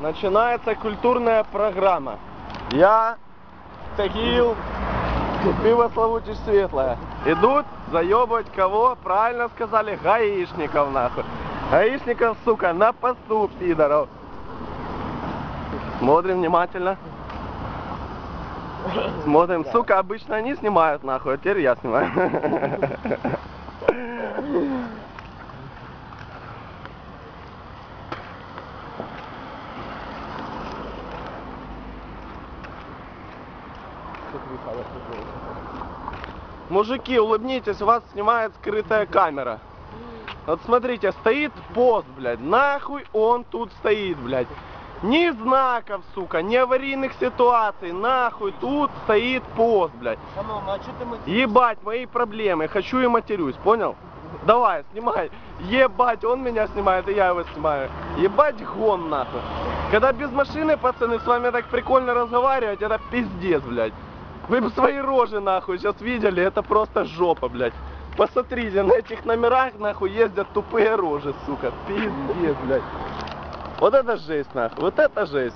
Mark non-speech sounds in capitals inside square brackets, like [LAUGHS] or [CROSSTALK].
начинается культурная программа. Я, Тагил, пиво Славутич Светлое. Идут заебывать кого? Правильно сказали, гаишников нахуй. Гаишников, сука, на посту, пидоров. Смотрим внимательно. Смотрим. Сука, обычно они снимают нахуй, а теперь я снимаю. [LAUGHS] Мужики, улыбнитесь, вас снимает скрытая камера. Вот смотрите, стоит пост, блядь. Нахуй он тут стоит, блядь. Ни знаков, сука, ни аварийных ситуаций. Нахуй тут стоит пост, блядь. Шановна, а что ты материшься? Ебать, мои проблемы. Хочу и матерюсь, понял? Давай, снимай. Ебать, он меня снимает, и я его снимаю. Ебать гон нахуй. Когда без машины, пацаны, с вами так прикольно разговаривать, это пиздец, блядь. Вы бы свои рожи нахуй сейчас видели, это просто жопа, блядь. Посмотрите, на этих номерах нахуй ездят тупые рожи, сука. Пиздец, блядь. Вот это жесть, нахуй, вот это жесть.